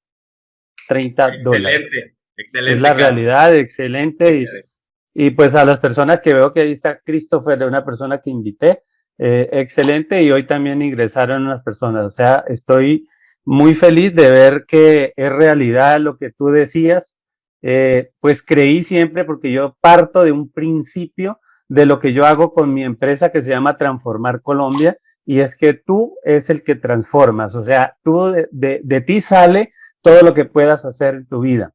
30 excelente, dólares. Excelente. Es la realidad, excelente. Y, y, pues a las personas que veo que ahí está Christopher, de una persona que invité, eh, excelente. Y hoy también ingresaron unas personas. O sea, estoy muy feliz de ver que es realidad lo que tú decías. Eh, pues creí siempre porque yo parto de un principio de lo que yo hago con mi empresa que se llama Transformar Colombia y es que tú es el que transformas, o sea, tú de, de, ti sale todo lo que puedas hacer en tu vida.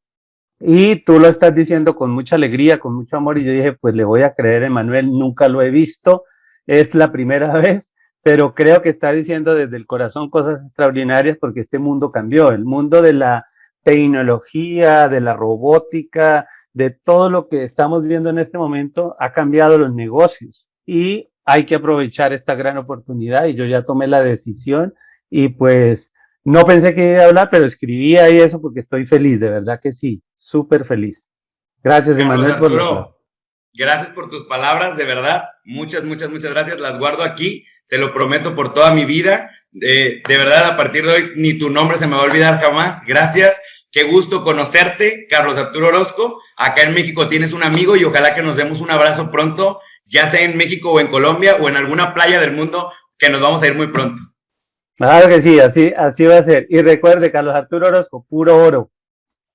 Y tú lo estás diciendo con mucha alegría, con mucho amor, y yo dije, pues le voy a creer, Emanuel, nunca lo he visto, es la primera vez, pero creo que está diciendo desde el corazón cosas extraordinarias porque este mundo cambió, el mundo de la tecnología, de la robótica, de todo lo que estamos viendo en este momento ha cambiado los negocios y hay que aprovechar esta gran oportunidad y yo ya tomé la decisión y pues no pensé que iba a hablar, pero escribí ahí eso porque estoy feliz, de verdad que sí, súper feliz. Gracias, Emanuel, por Gracias por tus palabras, de verdad. Muchas, muchas, muchas gracias. Las guardo aquí te lo prometo por toda mi vida. de verdad, a partir de hoy, ni tu nombre se me va a olvidar jamás. Gracias. Qué gusto conocerte, Carlos Arturo Orozco. Acá en México tienes un amigo y ojalá que nos demos un abrazo pronto, ya sea en México o en Colombia o en alguna playa del mundo, que nos vamos a ir muy pronto. Claro que sí, así, así va a ser. Y recuerde, Carlos Arturo Orozco, puro oro.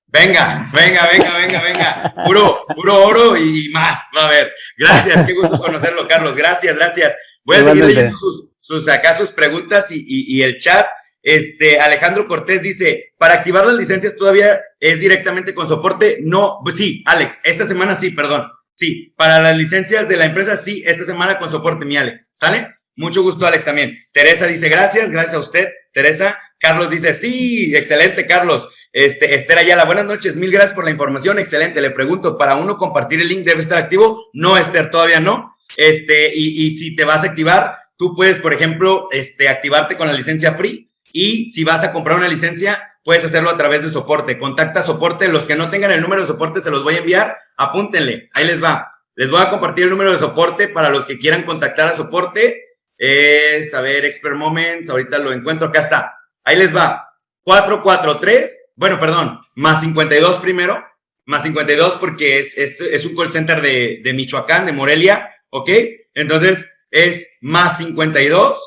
Venga, venga, venga, venga, venga. Puro, puro oro y más. Va a ver. Gracias, qué gusto conocerlo, Carlos. Gracias, gracias. Voy a seguir leyendo sus, sus, acá sus preguntas y, y, el chat. Este, Alejandro Cortés dice, para activar las licencias todavía es directamente con soporte. No, pues sí, Alex, esta semana sí, perdón. Sí, para las licencias de la empresa sí, esta semana con soporte, mi Alex. ¿Sale? Mucho gusto, Alex, también. Teresa dice, gracias, gracias a usted, Teresa. Carlos dice, sí, excelente, Carlos. Este, Esther Ayala, buenas noches, mil gracias por la información, excelente. Le pregunto, ¿para uno compartir el link debe estar activo? No, Esther, todavía no. Este, y, y, si te vas a activar, tú puedes, por ejemplo, este, activarte con la licencia free y si vas a comprar una licencia, puedes hacerlo a través de soporte. Contacta soporte. Los que no tengan el número de soporte se los voy a enviar. Apúntenle. Ahí les va. Les voy a compartir el número de soporte para los que quieran contactar a soporte. Es, a ver, Expert Moments. Ahorita lo encuentro. Acá está. Ahí les va. 443. Bueno, perdón. Más 52 primero. Más 52 porque es, es, es un call center de, de Michoacán, de Morelia. ¿Ok? Entonces es más 52,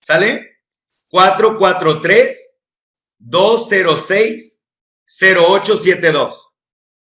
¿sale? 443 206 0872,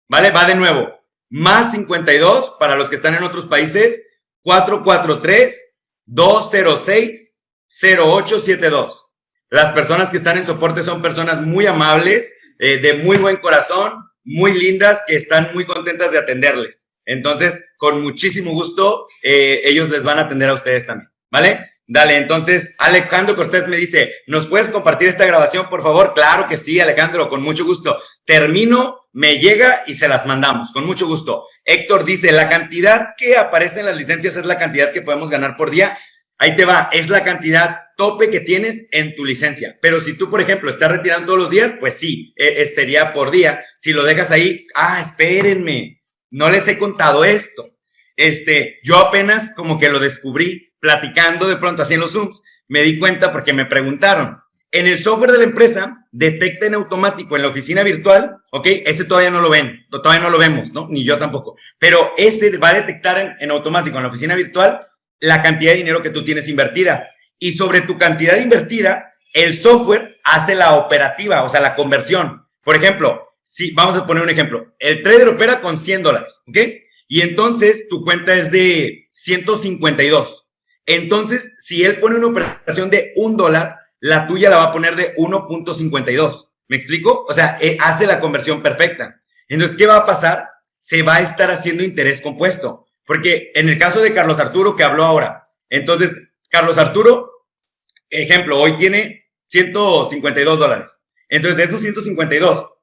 ¿vale? Va de nuevo, más 52 para los que están en otros países, 443 206 0872. Las personas que están en soporte son personas muy amables, eh, de muy buen corazón, muy lindas, que están muy contentas de atenderles. Entonces, con muchísimo gusto, eh, ellos les van a atender a ustedes también, ¿vale? Dale, entonces Alejandro Cortés me dice, ¿nos puedes compartir esta grabación, por favor? Claro que sí, Alejandro, con mucho gusto. Termino, me llega y se las mandamos, con mucho gusto. Héctor dice, la cantidad que aparece en las licencias es la cantidad que podemos ganar por día. Ahí te va, es la cantidad tope que tienes en tu licencia. Pero si tú, por ejemplo, estás retirando todos los días, pues sí, e, e, sería por día. Si lo dejas ahí, ah, espérenme, no les he contado esto. Este, yo apenas como que lo descubrí platicando de pronto los Zooms, me di cuenta porque me preguntaron, en el software de la empresa detecta en automático en la oficina virtual, ¿ok? Ese todavía no lo ven, todavía no lo vemos, ¿no? Ni yo tampoco. Pero ese va a detectar en, en, automático en la oficina virtual la cantidad de dinero que tú tienes invertida. Y sobre tu cantidad invertida, el software hace la operativa, o sea, la conversión. Por ejemplo, si vamos a poner un ejemplo, el trader opera con 100 dólares, ¿ok? Y entonces tu cuenta es de 152. Entonces, si él pone una operación de un dólar, la tuya la va a poner de 1.52. ¿Me explico? O sea, eh, hace la conversión perfecta. Entonces, ¿qué va a pasar? Se va a estar haciendo interés compuesto. Porque en el caso de Carlos Arturo, que habló ahora, entonces, Carlos Arturo, ejemplo, hoy tiene 152 dólares. Entonces, de esos 152,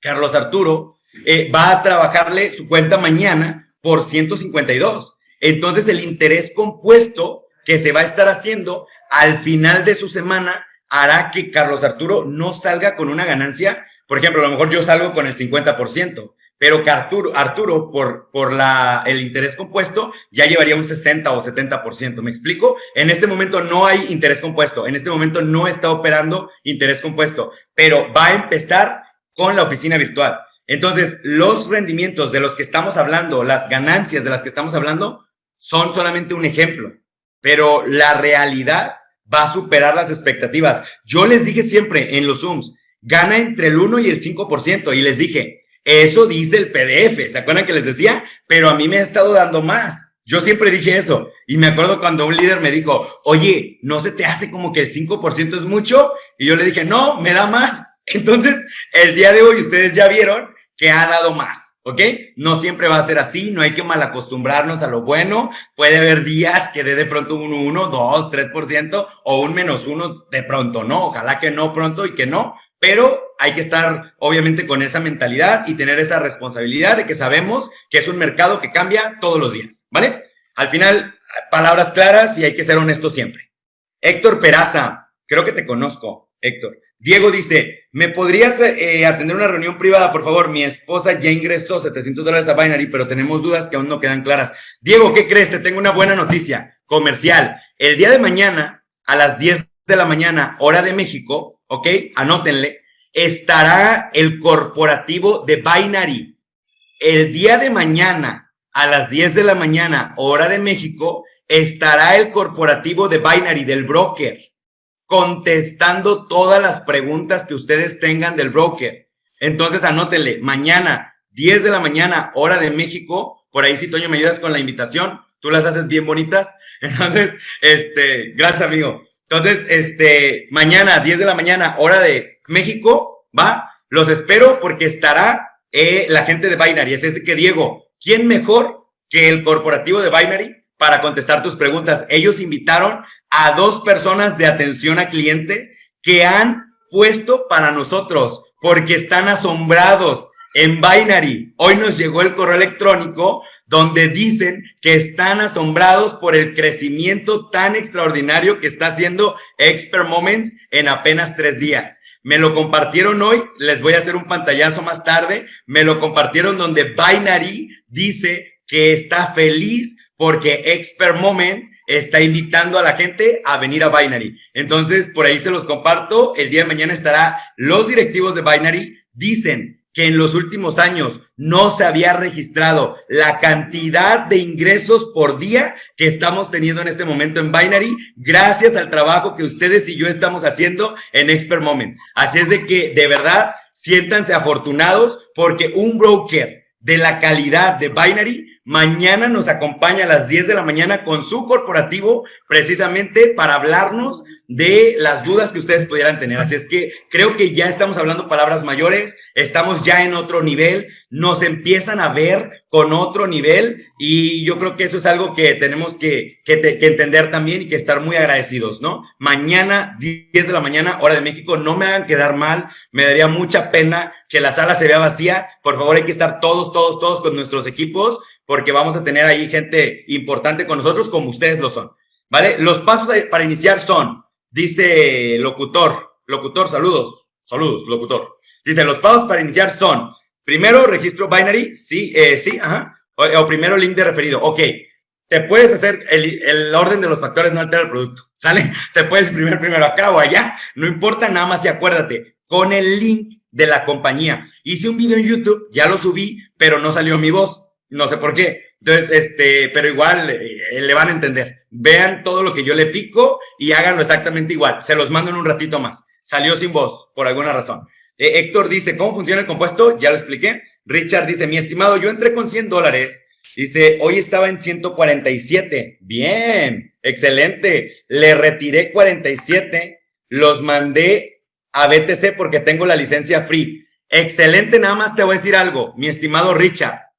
Carlos Arturo eh, va a trabajarle su cuenta mañana por 152. Entonces, el interés compuesto que se va a estar haciendo al final de su semana hará que Carlos Arturo no salga con una ganancia. Por ejemplo, a lo mejor yo salgo con el 50%, pero que Arturo, Arturo por, por la, el interés compuesto ya llevaría un 60 o 70%. ¿Me explico? En este momento no hay interés compuesto. En este momento no está operando interés compuesto, pero va a empezar con la oficina virtual. Entonces, los rendimientos de los que estamos hablando, las ganancias de las que estamos hablando, son solamente un ejemplo pero la realidad va a superar las expectativas. Yo les dije siempre en los Zooms, gana entre el 1 y el 5%, y les dije, eso dice el PDF, ¿se acuerdan que les decía? Pero a mí me ha estado dando más. Yo siempre dije eso, y me acuerdo cuando un líder me dijo, oye, ¿no se te hace como que el 5% es mucho? Y yo le dije, no, me da más. Entonces, el día de hoy ustedes ya vieron que ha dado más, ¿ok? No siempre va a ser así, no hay que mal acostumbrarnos a lo bueno. Puede haber días que dé de pronto un 1, 2, 3% o un menos 1 de pronto, ¿no? Ojalá que no pronto y que no, pero hay que estar obviamente con esa mentalidad y tener esa responsabilidad de que sabemos que es un mercado que cambia todos los días, ¿vale? Al final, palabras claras y hay que ser honesto siempre. Héctor Peraza, creo que te conozco, Héctor. Diego dice, ¿me podrías eh, atender una reunión privada, por favor? Mi esposa ya ingresó 700 dólares a Binary, pero tenemos dudas que aún no quedan claras. Diego, ¿qué crees? Te tengo una buena noticia comercial. El día de mañana, a las 10 de la mañana, hora de México, ¿ok? Anótenle, estará el corporativo de Binary. El día de mañana, a las 10 de la mañana, hora de México, estará el corporativo de Binary, del broker contestando todas las preguntas que ustedes tengan del broker. Entonces anótenle, mañana, 10 de la mañana, hora de México, por ahí si Toño me ayudas con la invitación, tú las haces bien bonitas. Entonces, este, gracias amigo. Entonces, este, mañana, 10 de la mañana, hora de México, va, los espero porque estará eh, la gente de Binary. Es que Diego, ¿quién mejor que el corporativo de Binary para contestar tus preguntas? Ellos invitaron a dos personas de atención a cliente que han puesto para nosotros porque están asombrados en Binary. Hoy nos llegó el correo electrónico donde dicen que están asombrados por el crecimiento tan extraordinario que está haciendo Expert Moments en apenas tres días. Me lo compartieron hoy, les voy a hacer un pantallazo más tarde. Me lo compartieron donde Binary dice que está feliz porque Expert Moment está invitando a la gente a venir a Binary. Entonces, por ahí se los comparto. El día de mañana estará los directivos de Binary. Dicen que en los últimos años no se había registrado la cantidad de ingresos por día que estamos teniendo en este momento en Binary, gracias al trabajo que ustedes y yo estamos haciendo en Expert Moment. Así es de que, de verdad, siéntanse afortunados porque un broker de la calidad de Binary Mañana nos acompaña a las 10 de la mañana con su corporativo precisamente para hablarnos de las dudas que ustedes pudieran tener. Así es que creo que ya estamos hablando palabras mayores, estamos ya en otro nivel, nos empiezan a ver con otro nivel y yo creo que eso es algo que tenemos que, que, entender también y que estar muy agradecidos, ¿no? Mañana, 10 de la mañana, hora de México, no me hagan quedar mal, me daría mucha pena que la sala se vea vacía. Por favor, hay que estar todos, todos, todos con nuestros equipos porque vamos a tener ahí gente importante con nosotros como ustedes lo son, ¿vale? Los pasos para iniciar son Dice locutor, locutor, saludos, saludos, locutor. Dice, los pasos para iniciar son, primero, registro binary, sí, eh, sí, ajá, o, primero link de referido, ok. Te puedes hacer, el, el, orden de los factores no altera el producto, ¿sale? Te puedes imprimir primero acá o allá, no importa, nada más y acuérdate, con el link de la compañía. Hice un video en YouTube, ya lo subí, pero no salió mi voz, no sé por qué. Entonces, este, pero igual eh, le van a entender. Vean todo lo que yo le pico y háganlo exactamente igual. Se los mando en un ratito más. Salió sin voz, por alguna razón. Eh, Héctor dice, ¿cómo funciona el compuesto? Ya lo expliqué. Richard dice, mi estimado, yo entré con 100 dólares. Dice, hoy estaba en 147. Bien, excelente. Le retiré 47. Los mandé a BTC porque tengo la licencia free. Excelente, nada más te voy a decir algo, mi estimado Richard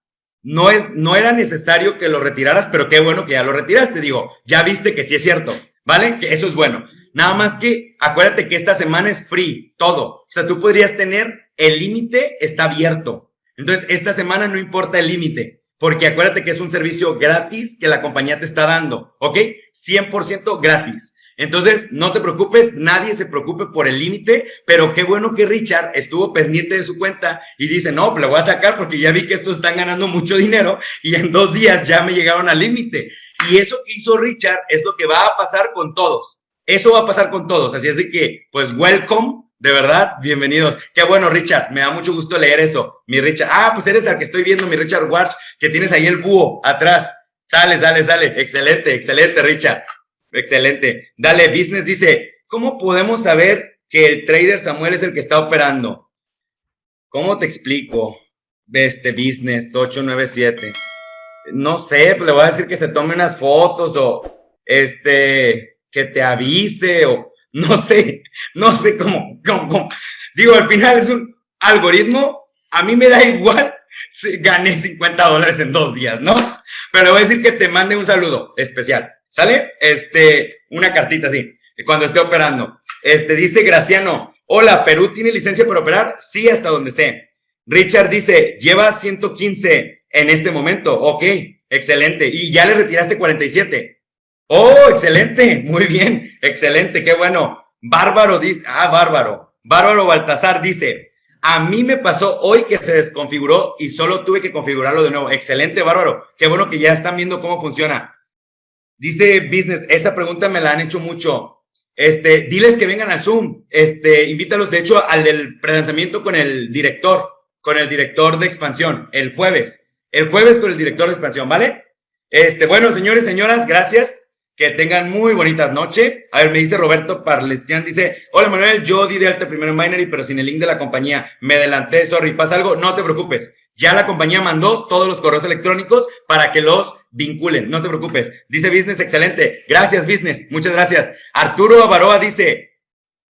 no, es, no era necesario que lo retiraras, pero qué bueno que ya lo retiraste. Digo, ya viste que sí es cierto, ¿vale? Que eso es bueno. Nada más que acuérdate que esta semana es free, todo. O sea, tú podrías tener el límite está abierto. Entonces, esta semana no importa el límite, porque acuérdate que es un servicio gratis que la compañía te está dando, ¿ok? 100% gratis. Entonces, no te preocupes, nadie se preocupe por el límite, pero qué bueno que Richard estuvo pendiente de su cuenta y dice, no, le voy a sacar porque ya vi que estos están ganando mucho dinero y en dos días ya me llegaron al límite. Y eso que hizo Richard es lo que va a pasar con todos. Eso va a pasar con todos. Así es que, pues, welcome, de verdad, bienvenidos. Qué bueno, Richard, me da mucho gusto leer eso. Mi Richard, ah, pues eres el que estoy viendo, mi Richard Watch, que tienes ahí el búho atrás. Sale, sale, sale. Excelente, excelente, Richard. Excelente. Dale, Business dice, ¿cómo podemos saber que el trader Samuel es el que está operando? ¿Cómo te explico? Este Business 897. No sé, pues le voy a decir que se tome unas fotos o este, que te avise o no sé, no sé cómo, Digo, al final es un algoritmo, a mí me da igual si gané 50 dólares en dos días, ¿no? Pero voy a decir que te mande un saludo especial. ¿Sale? Este, una cartita así, cuando esté operando. Este, dice Graciano, hola, ¿Perú tiene licencia para operar? Sí, hasta donde sé. Richard dice, lleva 115 en este momento. Ok, excelente. Y ya le retiraste 47. Oh, excelente. Muy bien. Excelente. Qué bueno. Bárbaro dice, ah, bárbaro. Bárbaro Baltasar dice, a mí me pasó hoy que se desconfiguró y solo tuve que configurarlo de nuevo. Excelente, bárbaro. Qué bueno que ya están viendo cómo funciona. Dice Business, esa pregunta me la han hecho mucho. Este, diles que vengan al Zoom. Este, invítalos, de hecho, al del prelanzamiento con el director, con el director de expansión, el jueves. El jueves con el director de expansión, ¿vale? Este, bueno, señores, señoras, gracias. Que tengan muy bonita noche. A ver, me dice Roberto Parlestian, dice, hola Manuel, yo di de alta primero en Binary, pero sin el link de la compañía. Me adelanté, sorry, pasa algo, no te preocupes. Ya la compañía mandó todos los correos electrónicos para que los vinculen, no te preocupes. Dice Business, excelente. Gracias, Business. Muchas gracias. Arturo Avaroa dice,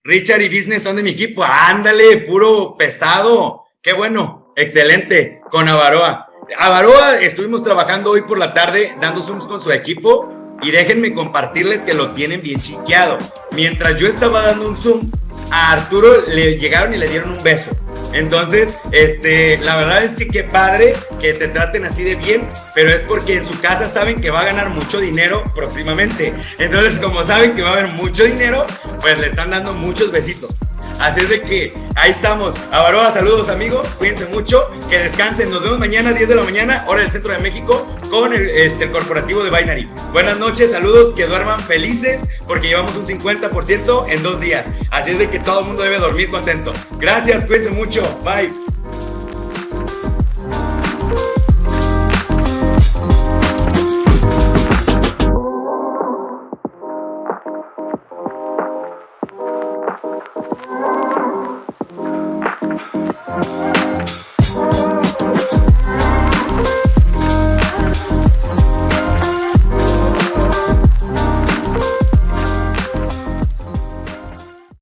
Richard y Business son de mi equipo. Ándale, puro pesado. Qué bueno. Excelente. Con Avaroa. Avaroa, estuvimos trabajando hoy por la tarde dando Zooms con su equipo y déjenme compartirles que lo tienen bien chiqueado. Mientras yo estaba dando un Zoom, a Arturo le llegaron y le dieron un beso. Entonces, este, la verdad es que qué padre que te traten así de bien, pero es porque en su casa saben que va a ganar mucho dinero próximamente. Entonces, como saben que va a haber mucho dinero, pues le están dando muchos besitos. Así es de que ahí estamos. Avaroa, saludos amigo, cuídense mucho, que descansen. Nos vemos mañana a 10 de la mañana, hora del centro de México, con el, este, el corporativo de Binary. Buenas noches, saludos, que duerman felices porque llevamos un 50% en dos días. Así es de que todo el mundo debe dormir contento. Gracias, cuídense mucho. Bye.